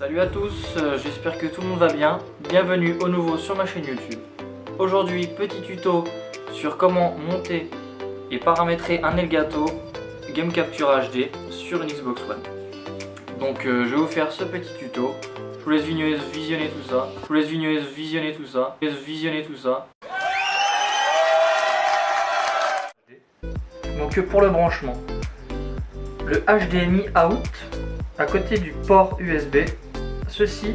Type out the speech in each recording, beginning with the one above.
Salut à tous, euh, j'espère que tout le monde va bien. Bienvenue au nouveau sur ma chaîne YouTube. Aujourd'hui, petit tuto sur comment monter et paramétrer un Elgato Game Capture HD sur une Xbox One. Donc euh, je vais vous faire ce petit tuto. Je vous laisse visionner tout ça. Je vous laisse visionner tout ça. Je vous laisse visionner tout ça. Donc pour le branchement, le HDMI out à côté du port USB, ceci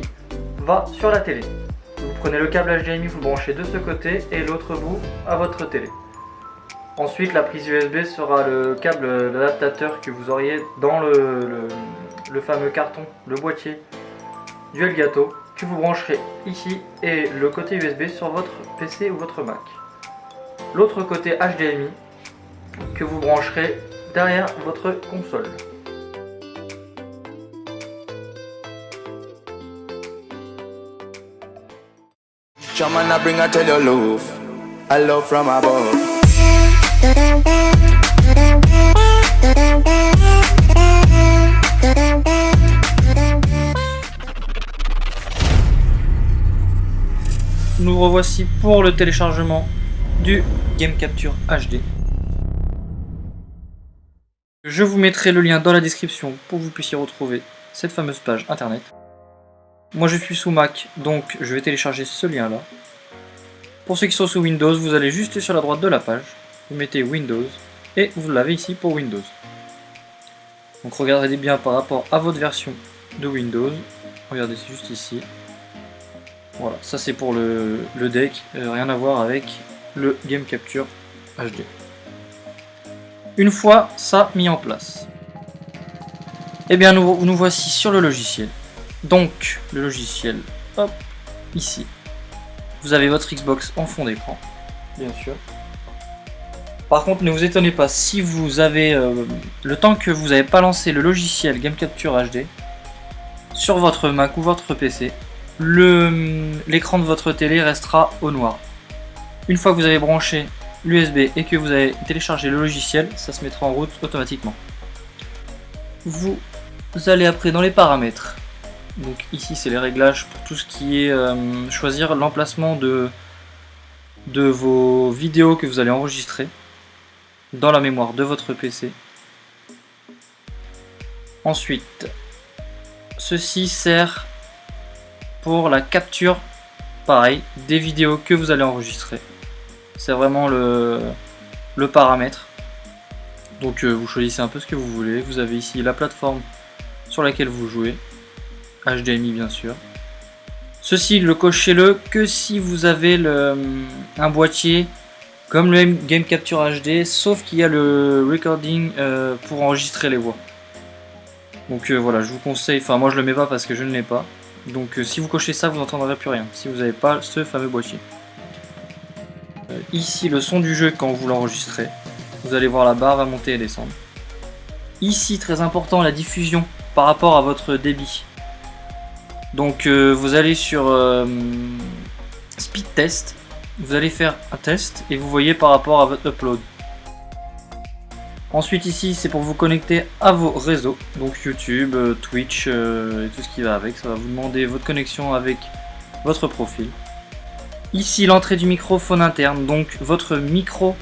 va sur la télé. Vous prenez le câble HDMI, vous le branchez de ce côté et l'autre bout à votre télé. Ensuite, la prise USB sera le câble d'adaptateur que vous auriez dans le, le, fameux carton, le boîtier du Elgato, que vous brancherez ici et le côté USB sur votre PC ou votre Mac. L'autre côté HDMI que vous brancherez derrière votre console. Nous revoici pour le téléchargement du Game Capture HD. Je vous mettrai le lien dans la description pour que vous puissiez retrouver cette fameuse page internet. Moi je suis sous Mac, donc je vais télécharger ce lien là. Pour ceux qui sont sous Windows, vous allez juste sur la droite de la page, vous mettez Windows, et vous l'avez ici pour Windows. Donc regardez bien par rapport à votre version de Windows, regardez c'est juste ici. Voilà, ça c'est pour le, deck, euh, rien à voir avec le Game Capture HD. Une fois ça mis en place, eh bien nous, nous voici sur le logiciel. Donc le logiciel, hop, ici. Vous avez votre Xbox en fond d'écran, bien sûr. Par contre, ne vous étonnez pas, si vous avez euh, le temps que vous n'avez pas lancé le logiciel Game Capture HD sur votre Mac ou votre PC, l'écran de votre télé restera au noir. Une fois que vous avez branché l'USB et que vous avez téléchargé le logiciel, ça se mettra en route automatiquement. Vous allez après dans les paramètres. Donc ici c'est les réglages pour tout ce qui est euh, choisir l'emplacement de, de vos vidéos que vous allez enregistrer dans la mémoire de votre PC. Ensuite, ceci sert pour la capture, pareil, des vidéos que vous allez enregistrer. C'est vraiment le, le paramètre. Donc euh, vous choisissez un peu ce que vous voulez. Vous avez ici la plateforme sur laquelle vous jouez. HDMI bien sûr. Ceci, le cochez-le que si vous avez le, un boîtier comme le Game Capture HD, sauf qu'il y a le recording euh, pour enregistrer les voix. Donc euh, voilà, je vous conseille, enfin moi je le mets pas parce que je ne l'ai pas. Donc si vous cochez ça, vous n'entendrez plus rien, si vous n'avez pas ce fameux boîtier. Euh, ici le son du jeu quand vous l'enregistrez. Vous allez voir la barre va monter et descendre. Ici très important la diffusion par rapport à votre débit. Donc euh, vous allez sur euh, speed test, vous allez faire un test et vous voyez par rapport à votre upload. Ensuite ici c'est pour vous connecter à vos réseaux, donc YouTube, Twitch et tout ce qui va avec. Ça va vous demander votre connexion avec votre profil. Ici l'entrée du microphone interne, donc votre micro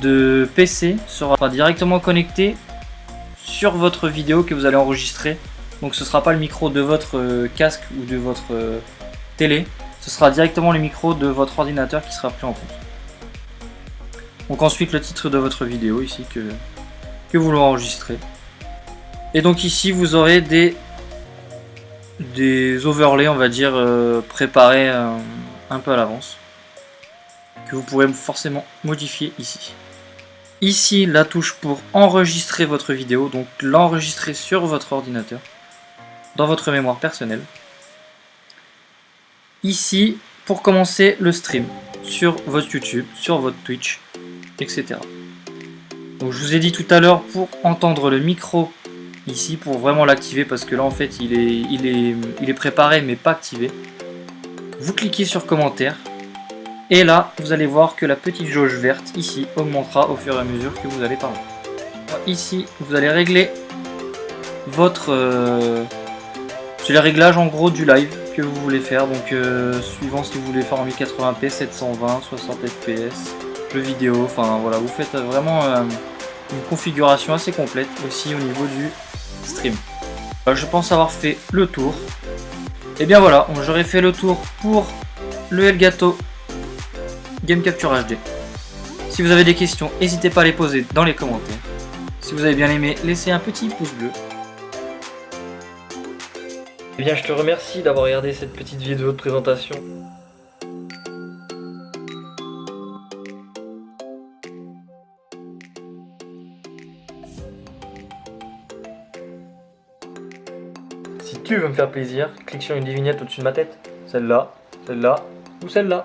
de PC sera directement connecté sur votre vidéo que vous allez enregistrer. Donc ce ne sera pas le micro de votre euh, casque ou de votre euh, télé, ce sera directement le micro de votre ordinateur qui sera pris en compte. Donc ensuite le titre de votre vidéo ici que, que vous l'enregistrez. Et donc ici vous aurez des, des overlays on va dire euh, préparés un peu à l'avance que vous pourrez forcément modifier ici. Ici, la touche pour enregistrer votre vidéo, donc l'enregistrer sur votre ordinateur, dans votre mémoire personnelle. Ici, pour commencer le stream, sur votre YouTube, sur votre Twitch, etc. Donc je vous ai dit tout à l'heure, pour entendre le micro ici, pour vraiment l'activer, parce que là en fait il est, il, est, il est préparé mais pas activé vous cliquez sur commentaire et là vous allez voir que la petite jauge verte ici augmentera au fur et à mesure que vous allez parler. Ici vous allez régler votre euh, C'est les réglages en gros du live que vous voulez faire, donc euh, suivant si vous voulez faire en 1080p, 720, 60 fps, jeux vidéo, enfin voilà, vous faites vraiment euh, une configuration assez complète aussi au niveau du stream. Euh, je pense avoir fait le tour. Et bien voilà, j'aurais fait le tour pour le Elgato Game Capture HD. Si vous avez des questions, n'hésitez pas à les poser dans les commentaires. Si vous avez bien aimé, laissez un petit pouce bleu. Eh bien, je te remercie d'avoir regardé cette petite vidéo de présentation. Si tu veux me faire plaisir, clique sur une des vignettes au-dessus de ma tête. Celle-là, celle-là ou celle-là.